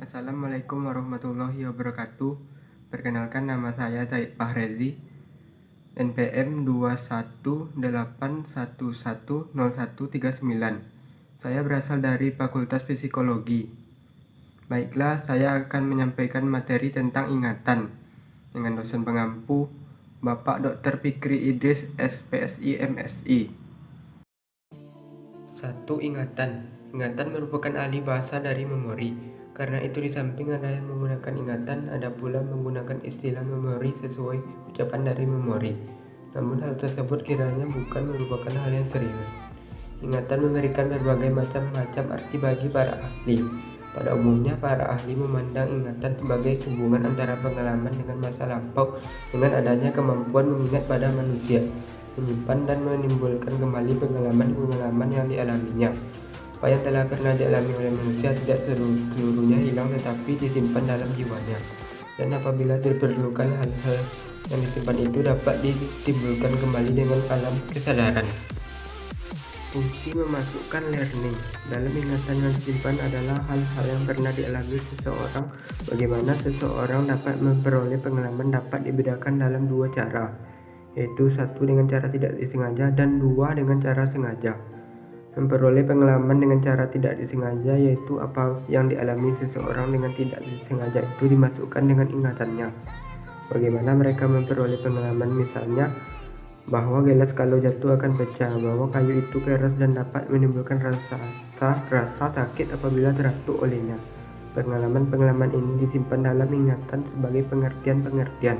Assalamualaikum warahmatullahi wabarakatuh. Perkenalkan nama saya Said Fahrezi. NPM 218110139. Saya berasal dari Fakultas Psikologi. Baiklah, saya akan menyampaikan materi tentang ingatan dengan dosen pengampu Bapak Dr. Fikri Idris SPSI MSI. Satu ingatan. Ingatan merupakan ahli bahasa dari memori. Karena itu di samping ada yang menggunakan ingatan, ada pula menggunakan istilah memori sesuai ucapan dari memori. Namun hal tersebut kiranya bukan merupakan hal yang serius. Ingatan memberikan berbagai macam-macam arti bagi para ahli. Pada umumnya, para ahli memandang ingatan sebagai hubungan antara pengalaman dengan masa lampau dengan adanya kemampuan mengingat pada manusia, menyimpan dan menimbulkan kembali pengalaman-pengalaman yang dialaminya. Apa telah pernah dialami oleh manusia tidak seluruhnya hilang tetapi disimpan dalam jiwanya. Dan apabila diperlukan hal-hal yang disimpan itu dapat ditimbulkan kembali dengan alam kesadaran. Fungsi memasukkan learning dalam ingatan yang disimpan adalah hal-hal yang pernah dialami seseorang. Bagaimana seseorang dapat memperoleh pengalaman dapat dibedakan dalam dua cara, yaitu satu dengan cara tidak disengaja dan dua dengan cara sengaja. Memperoleh pengalaman dengan cara tidak disengaja yaitu apa yang dialami seseorang dengan tidak disengaja itu dimasukkan dengan ingatannya. Bagaimana mereka memperoleh pengalaman misalnya bahwa gelas kalau jatuh akan pecah, bahwa kayu itu keras dan dapat menimbulkan rasa rasa sakit apabila teratuh olehnya. Pengalaman-pengalaman ini disimpan dalam ingatan sebagai pengertian-pengertian.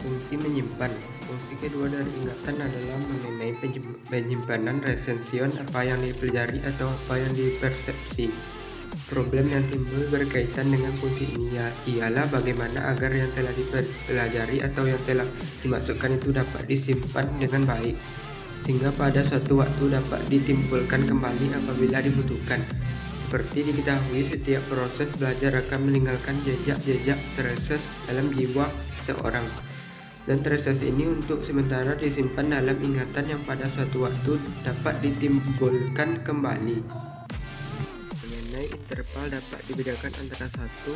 Fungsi menyimpan Fungsi kedua dari ingatan adalah mengenai penyimpanan resension apa yang dipelajari atau apa yang dipersepsi. Problem yang timbul berkaitan dengan fungsi ini ya, ialah bagaimana agar yang telah dipelajari atau yang telah dimasukkan itu dapat disimpan dengan baik, sehingga pada suatu waktu dapat ditimbulkan kembali apabila dibutuhkan. Seperti diketahui, setiap proses belajar akan meninggalkan jejak-jejak tereses dalam jiwa seorang. Dan tereses ini untuk sementara disimpan dalam ingatan yang pada suatu waktu dapat ditimbulkan kembali interval dapat dibedakan antara satu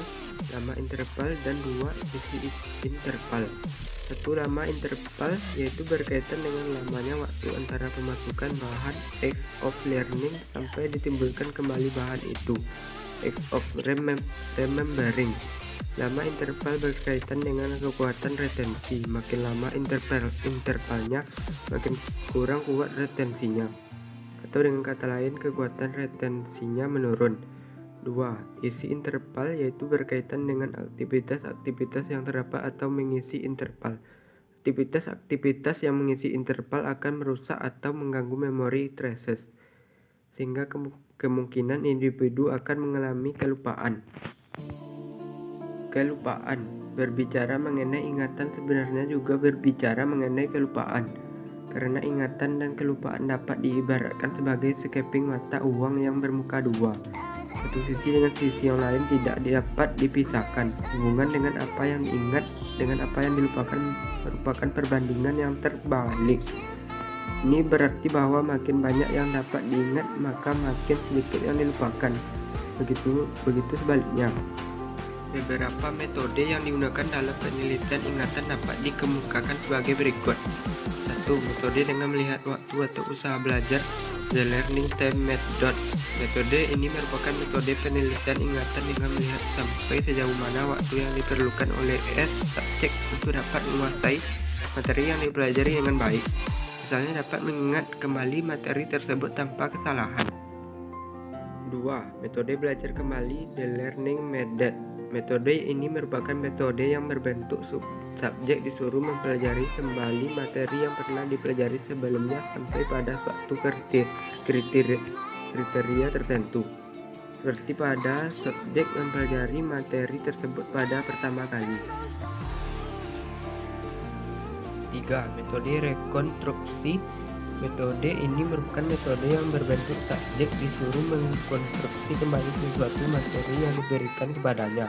lama interval dan dua isi interval. Satu lama interval yaitu berkaitan dengan lamanya waktu antara pemasukan bahan X of learning sampai ditimbulkan kembali bahan itu. X of remembering. Lama interval berkaitan dengan kekuatan retensi. Makin lama interval intervalnya, makin kurang kuat retensinya. Atau dengan kata lain, kekuatan retensinya menurun. 2. Isi interval yaitu berkaitan dengan aktivitas-aktivitas yang terdapat atau mengisi interval. Aktivitas-aktivitas yang mengisi interval akan merusak atau mengganggu memori traces, sehingga kemungkinan individu akan mengalami kelupaan. Kelupaan berbicara mengenai ingatan sebenarnya juga berbicara mengenai kelupaan, karena ingatan dan kelupaan dapat diibaratkan sebagai sekeping mata uang yang bermuka dua. Satu sisi dengan sisi yang lain tidak dapat dipisahkan. Hubungan dengan apa yang diingat dengan apa yang dilupakan merupakan perbandingan yang terbalik. Ini berarti bahwa makin banyak yang dapat diingat maka makin sedikit yang dilupakan. Begitu begitu sebaliknya. Beberapa metode yang digunakan dalam penelitian ingatan dapat dikemukakan sebagai berikut. Satu, metode dengan melihat waktu atau usaha belajar The Learning Time Method. Metode ini merupakan metode penelitian ingatan dengan melihat sampai sejauh mana waktu yang diperlukan oleh S subjek untuk dapat menguasai materi yang dipelajari dengan baik. Misalnya dapat mengingat kembali materi tersebut tanpa kesalahan. 2. Metode belajar kembali The Learning Method. Metode ini merupakan metode yang berbentuk sub subjek disuruh mempelajari kembali materi yang pernah dipelajari sebelumnya sampai pada suatu kriteria, kriteria tertentu. Seperti pada subjek mempelajari materi tersebut pada pertama kali. 3. Metode rekonstruksi Metode ini merupakan metode yang berbentuk subjek disuruh mengkonstruksi kembali sesuatu materi yang diberikan kepadanya.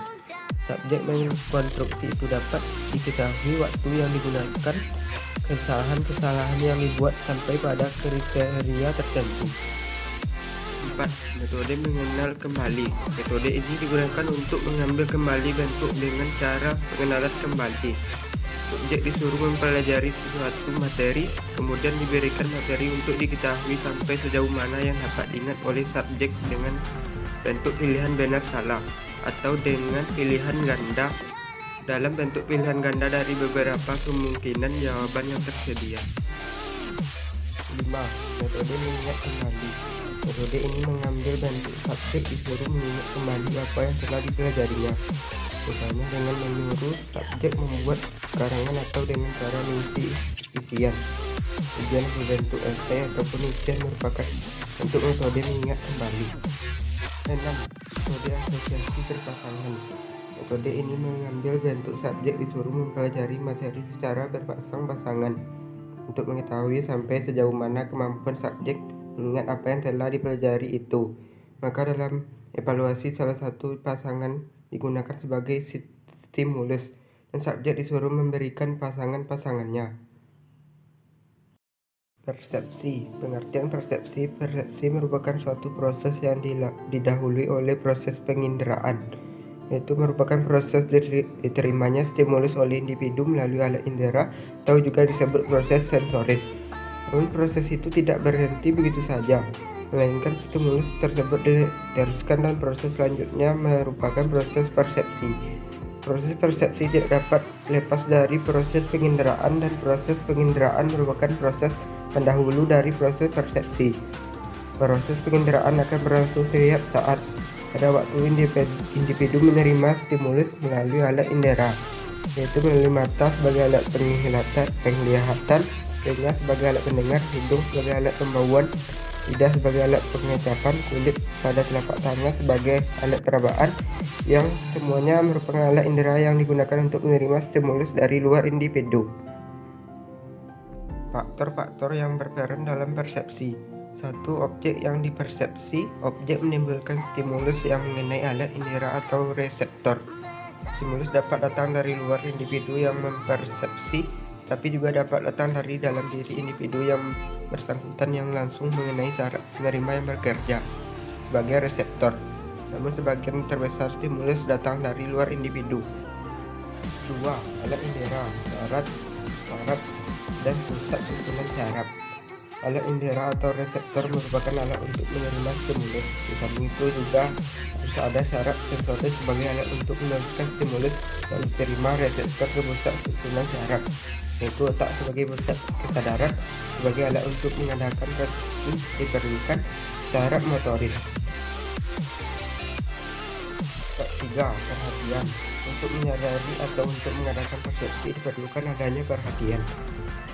Subjek mengkonstruksi itu dapat diketahui waktu yang digunakan, kesalahan-kesalahan yang dibuat sampai pada kriteria tertentu. 4. 4. Metode mengenal kembali. Metode ini digunakan untuk mengambil kembali bentuk dengan cara pengenalan kembali. Subjek disuruh mempelajari sesuatu materi, kemudian diberikan materi untuk diketahui sampai sejauh mana yang dapat diingat oleh subjek dengan bentuk pilihan benar salah atau dengan pilihan ganda dalam bentuk pilihan ganda dari beberapa kemungkinan jawaban yang tersedia. 5. Metode mengingat kembali Metode ini mengambil bentuk subjek disuruh mengingat kembali apa yang telah dipelajarinya misalnya dengan menyuruh subjek membuat karangan atau dengan cara mengisi isian ujian berbentuk esai ataupun ujian merupakan untuk metode mengingat kembali 6. Metode asosiasi berpasangan Metode ini mengambil bentuk subjek disuruh mempelajari materi secara berpasang-pasangan untuk mengetahui sampai sejauh mana kemampuan subjek mengingat apa yang telah dipelajari itu. Maka dalam evaluasi salah satu pasangan digunakan sebagai stimulus dan subjek disuruh memberikan pasangan-pasangannya. Persepsi Pengertian persepsi Persepsi merupakan suatu proses yang didahului oleh proses penginderaan yaitu merupakan proses diterimanya stimulus oleh individu melalui alat indera atau juga disebut proses sensoris. Namun proses itu tidak berhenti begitu saja, melainkan stimulus tersebut diteruskan dan proses selanjutnya merupakan proses persepsi. Proses persepsi tidak dapat lepas dari proses penginderaan dan proses penginderaan merupakan proses pendahulu dari proses persepsi. Proses penginderaan akan berlangsung setiap saat pada waktu individu menerima stimulus melalui alat indera, yaitu melalui mata sebagai alat penglihatan, penglihatan telinga sebagai alat pendengar, hidung sebagai alat pembauan, lidah sebagai alat pengecapan, kulit pada telapak tangan sebagai alat perabaan, yang semuanya merupakan alat indera yang digunakan untuk menerima stimulus dari luar individu. Faktor-faktor yang berperan dalam persepsi satu objek yang dipersepsi, objek menimbulkan stimulus yang mengenai alat indera atau reseptor. Stimulus dapat datang dari luar individu yang mempersepsi, tapi juga dapat datang dari dalam diri individu yang bersangkutan yang langsung mengenai syarat penerima yang bekerja sebagai reseptor. Namun sebagian terbesar stimulus datang dari luar individu. 2. Alat indera, syarat, syarat, dan pusat susunan syaraf. Alat indera atau reseptor merupakan alat untuk menerima stimulus. Di itu juga harus ada syarat sensoris sebagai alat untuk meneruskan stimulus yang diterima reseptor ke pusat susunan syaraf, yaitu otak sebagai pusat kesadaran sebagai alat untuk mengadakan persepsi diperlukan syarat motoris. Ketiga, perhatian. Untuk menyadari atau untuk mengadakan persepsi diperlukan adanya perhatian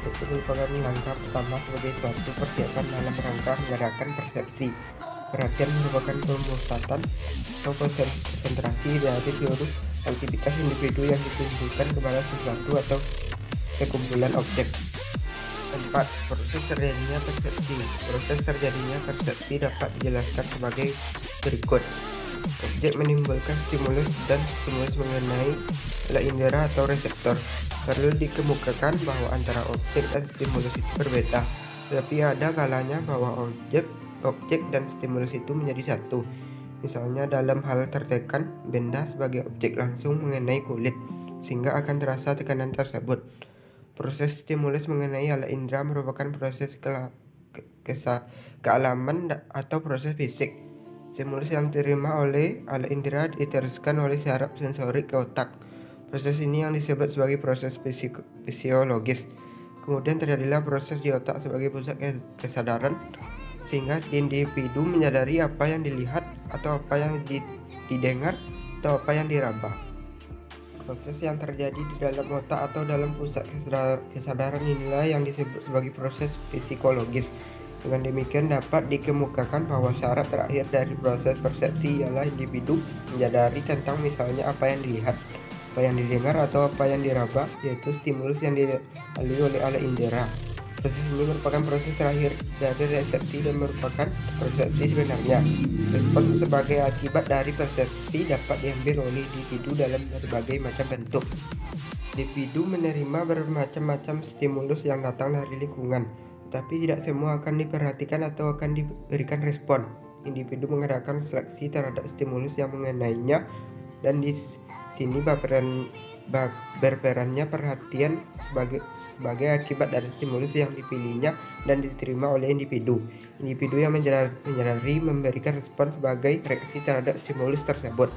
itu merupakan langkah pertama sebagai suatu persiapan dalam rangka mengadakan persepsi. Perhatian merupakan pemusatan atau konsentrasi dari seluruh aktivitas individu yang ditunjukkan kepada sesuatu atau sekumpulan objek. 4. Proses terjadinya persepsi Proses terjadinya persepsi dapat dijelaskan sebagai berikut Objek menimbulkan stimulus dan stimulus mengenai alat indera atau reseptor. Perlu dikemukakan bahwa antara objek dan stimulus itu berbeda, tetapi ada kalanya bahwa objek, objek dan stimulus itu menjadi satu. Misalnya dalam hal tertekan, benda sebagai objek langsung mengenai kulit, sehingga akan terasa tekanan tersebut. Proses stimulus mengenai alat indera merupakan proses ke kealaman atau proses fisik Stimulus yang diterima oleh alat indera diteruskan oleh syaraf sensorik ke otak. Proses ini yang disebut sebagai proses fisiologis. Kemudian terjadilah proses di otak sebagai pusat kesadaran sehingga individu menyadari apa yang dilihat atau apa yang didengar atau apa yang diraba. Proses yang terjadi di dalam otak atau dalam pusat kesadaran inilah yang disebut sebagai proses psikologis. Dengan demikian dapat dikemukakan bahwa syarat terakhir dari proses persepsi ialah individu menyadari tentang misalnya apa yang dilihat, apa yang didengar atau apa yang diraba, yaitu stimulus yang dilalui oleh alat indera. Proses ini merupakan proses terakhir dari resepsi dan merupakan persepsi sebenarnya. Respon sebagai akibat dari persepsi dapat diambil oleh individu dalam berbagai macam bentuk. Individu menerima bermacam-macam stimulus yang datang dari lingkungan, tapi tidak semua akan diperhatikan atau akan diberikan respon. individu mengadakan seleksi terhadap stimulus yang mengenainya dan di sini berperan berperannya perhatian sebagai sebagai akibat dari stimulus yang dipilihnya dan diterima oleh individu. Individu yang menyadari memberikan respon sebagai reaksi terhadap stimulus tersebut.